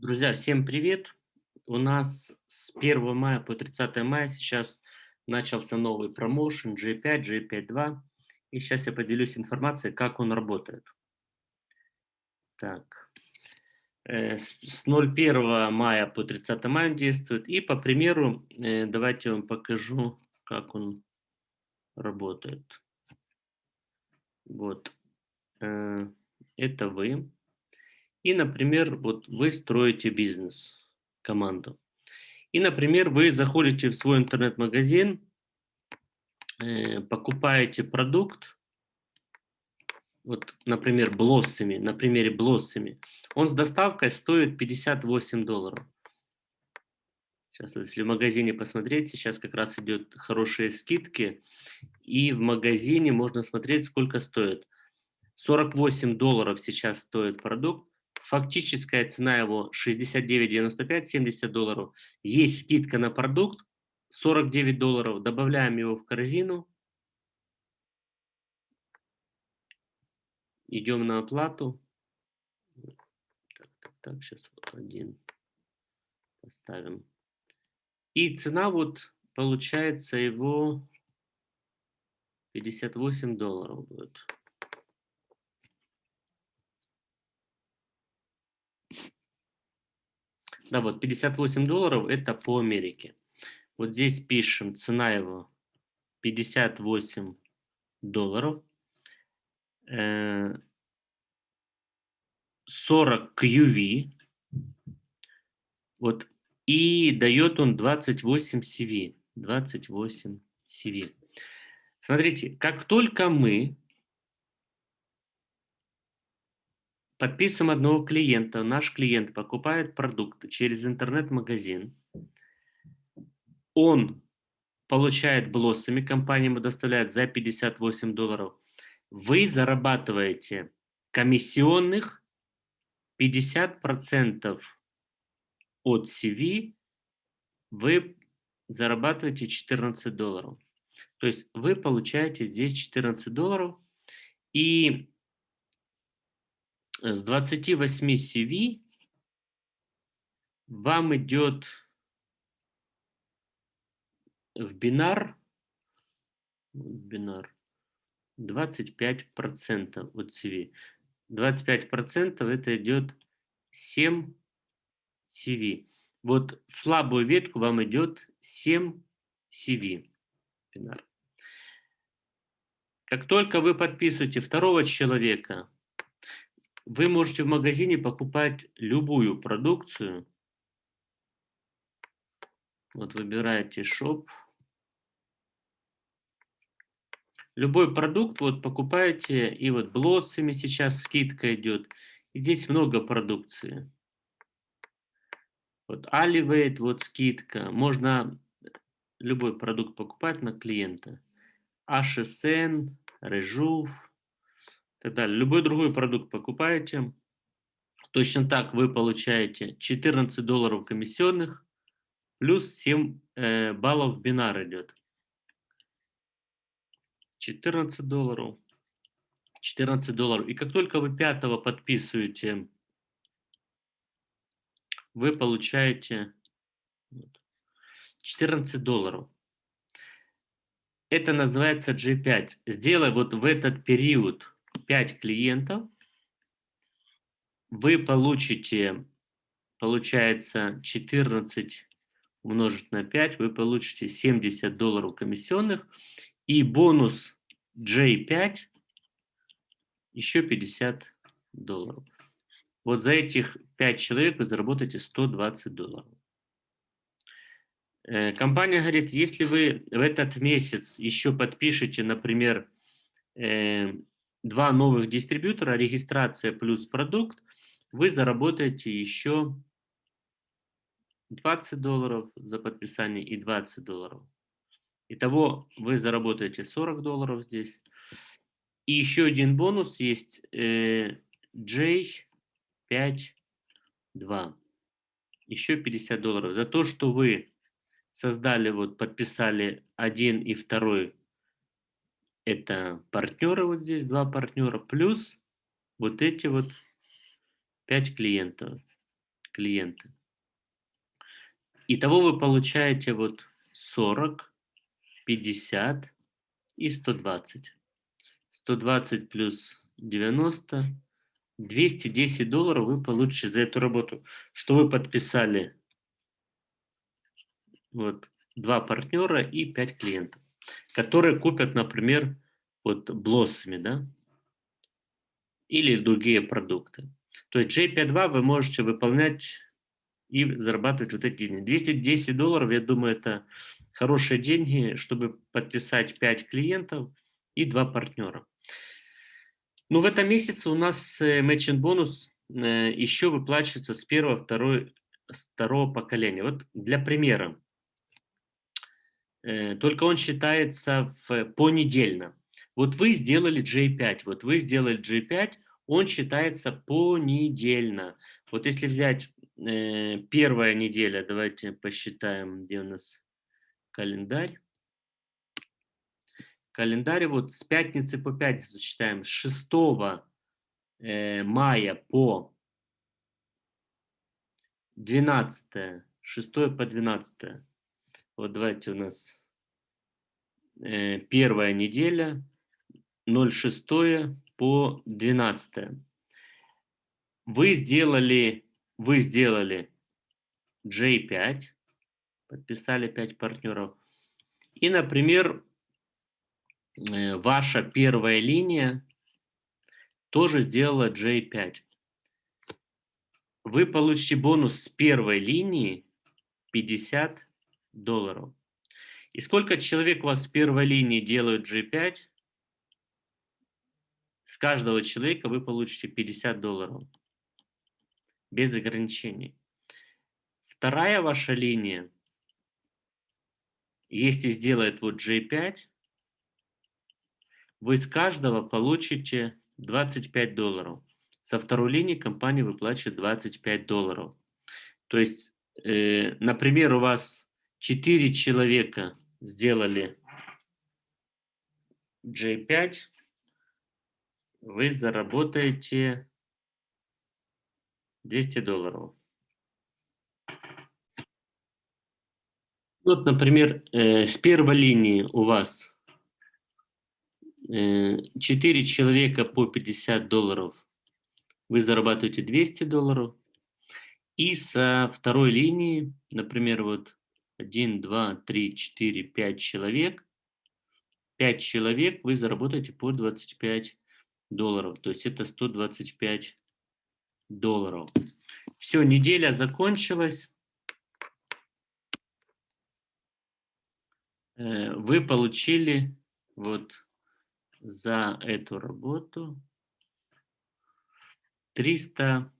Друзья, всем привет! У нас с 1 мая по 30 мая сейчас начался новый промоушен G5, G5.2. И сейчас я поделюсь информацией, как он работает. Так. Э, с 01 мая по 30 мая действует. И по примеру, э, давайте я вам покажу, как он работает. Вот. Э, это вы. И, например, вот вы строите бизнес, команду. И, например, вы заходите в свой интернет-магазин, э, покупаете продукт, вот, например, блоссами, на примере блоссами, он с доставкой стоит 58 долларов. Сейчас, если в магазине посмотреть, сейчас как раз идет хорошие скидки, и в магазине можно смотреть, сколько стоит. 48 долларов сейчас стоит продукт, Фактическая цена его 69,95, 70 долларов. Есть скидка на продукт 49 долларов. Добавляем его в корзину. Идем на оплату. Так, так, так, сейчас один поставим. И цена вот получается его 58 долларов будет. Да, вот 58 долларов это по Америке. Вот здесь пишем, цена его 58 долларов. 40 QV. Вот. И дает он 28 CV. 28 CV. Смотрите, как только мы Подписываем одного клиента. Наш клиент покупает продукт через интернет-магазин. Он получает блоссами, компания ему доставляет за 58 долларов. Вы зарабатываете комиссионных 50% от CV, вы зарабатываете 14 долларов. То есть вы получаете здесь 14 долларов. И с 28 CV вам идет в бинар, бинар 25% от CV. 25% это идет 7 CV. Вот в слабую ветку вам идет 7 CV. Бинар. Как только вы подписываете второго человека, вы можете в магазине покупать любую продукцию. Вот выбираете Shop. Любой продукт вот покупаете, и вот блоссами сейчас скидка идет. И здесь много продукции. Вот Alivate, вот скидка. Можно любой продукт покупать на клиента. HSN, Rejuve так далее. Любой другой продукт покупаете, точно так вы получаете 14 долларов комиссионных, плюс 7 э, баллов бинар идет. 14 долларов. 14 долларов. И как только вы пятого подписываете, вы получаете 14 долларов. Это называется G5. Сделай вот в этот период 5 клиентов, вы получите, получается, 14 умножить на 5, вы получите 70 долларов комиссионных и бонус J5 еще 50 долларов. Вот за этих 5 человек вы заработаете 120 долларов. Э, компания говорит, если вы в этот месяц еще подпишете, например, э, два новых дистрибьютора, регистрация плюс продукт, вы заработаете еще 20 долларов за подписание и 20 долларов. Итого вы заработаете 40 долларов здесь. И еще один бонус есть э, J5.2. Еще 50 долларов. За то, что вы создали, вот подписали один и второй это партнеры, вот здесь два партнера, плюс вот эти вот пять клиентов. клиенты. Итого вы получаете вот 40, 50 и 120. 120 плюс 90, 210 долларов вы получите за эту работу, что вы подписали вот два партнера и пять клиентов, которые купят, например, вот блоссами, да, или другие продукты. То есть J52 вы можете выполнять и зарабатывать вот эти деньги. 210 долларов, я думаю, это хорошие деньги, чтобы подписать 5 клиентов и 2 партнера. Ну, в этом месяце у нас matching бонус э, еще выплачивается с первого, второй, второго поколения. Вот для примера. Э, только он считается в, понедельно. Вот вы сделали J5, вот вы сделали J5, он считается понедельно. Вот если взять э, первая неделя, давайте посчитаем, где у нас календарь. Календарь вот с пятницы по пятницу считаем, с 6 э, мая по 12, 6 по 12. Вот давайте у нас первая неделя, 06 по 12. Вы сделали, вы сделали J5, подписали 5 партнеров. И, например, э, ваша первая линия тоже сделала J5. Вы получите бонус с первой линии 50 долларов. И сколько человек у вас в первой линии делают G5, с каждого человека вы получите 50 долларов. Без ограничений. Вторая ваша линия, если сделает вот G5, вы с каждого получите 25 долларов. Со второй линии компания выплачивает 25 долларов. То есть, э, например, у вас 4 человека сделали J5, вы заработаете 200 долларов. Вот, например, э, с первой линии у вас э, 4 человека по 50 долларов, вы зарабатываете 200 долларов. И со второй линии, например, вот 1, 2, 3, 4, 5 человек. 5 человек вы заработаете по 25 долларов. То есть это 125 долларов. Все, неделя закончилась. Э, вы получили вот за эту работу 300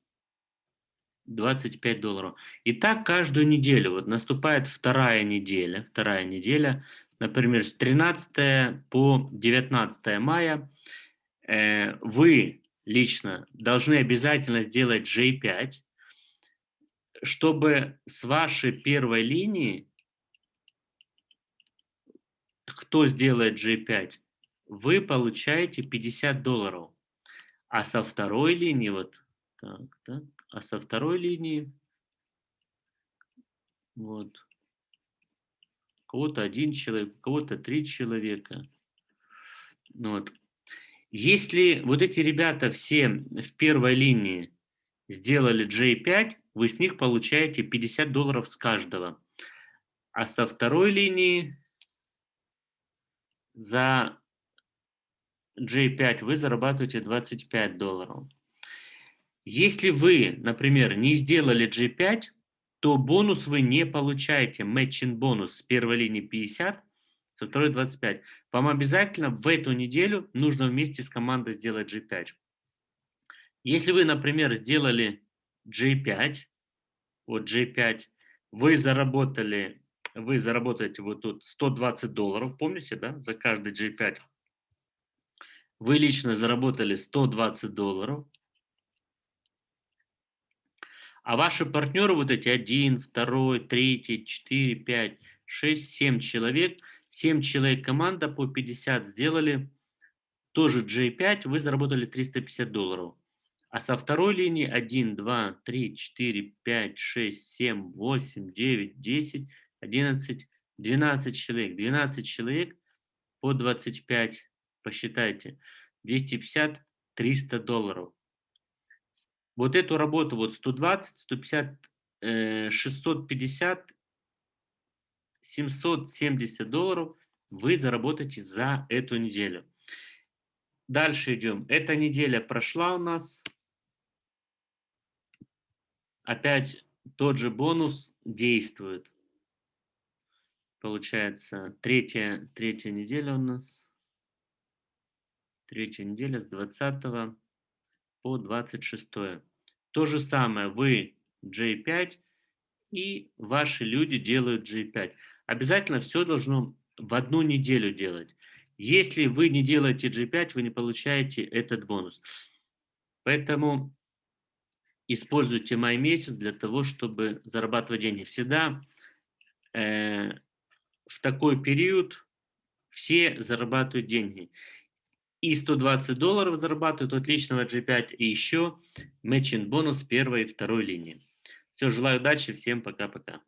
25 долларов. И так каждую неделю. Вот наступает вторая неделя. Вторая неделя, например, с 13 по 19 мая э, вы лично должны обязательно сделать J5, чтобы с вашей первой линии, кто сделает J5, вы получаете 50 долларов. А со второй линии, вот так, так, а со второй линии вот кого-то один человек, кого-то три человека. Вот. Если вот эти ребята все в первой линии сделали J5, вы с них получаете 50 долларов с каждого. А со второй линии за J5 вы зарабатываете 25 долларов. Если вы, например, не сделали G5, то бонус вы не получаете, matching бонус с первой линии 50, со второй 25. Вам обязательно в эту неделю нужно вместе с командой сделать G5. Если вы, например, сделали G5, вот G5, вы заработали, вы заработаете вот тут 120 долларов, помните, да, за каждый G5. Вы лично заработали 120 долларов. А ваши партнеры, вот эти один, второй, третий, четыре, пять, шесть, семь человек, семь человек команда по 50 сделали, тоже J5, вы заработали 350 долларов. А со второй линии 1, 2, 3, 4, 5, 6, 7, 8, 9, 10, 11, 12 человек. 12 человек по 25, посчитайте, 250, 300 долларов. Вот эту работу, вот 120, 150, 650, 770 долларов вы заработаете за эту неделю. Дальше идем. Эта неделя прошла у нас. Опять тот же бонус действует. Получается, третья, третья неделя у нас. Третья неделя с 20 по 26. То же самое, вы J5 и ваши люди делают J5. Обязательно все должно в одну неделю делать. Если вы не делаете G5, вы не получаете этот бонус. Поэтому используйте май месяц для того, чтобы зарабатывать деньги. Всегда э, в такой период все зарабатывают деньги. И 120 долларов зарабатывают от личного G5, и еще матчинг бонус первой и второй линии. Все, желаю удачи, всем пока-пока.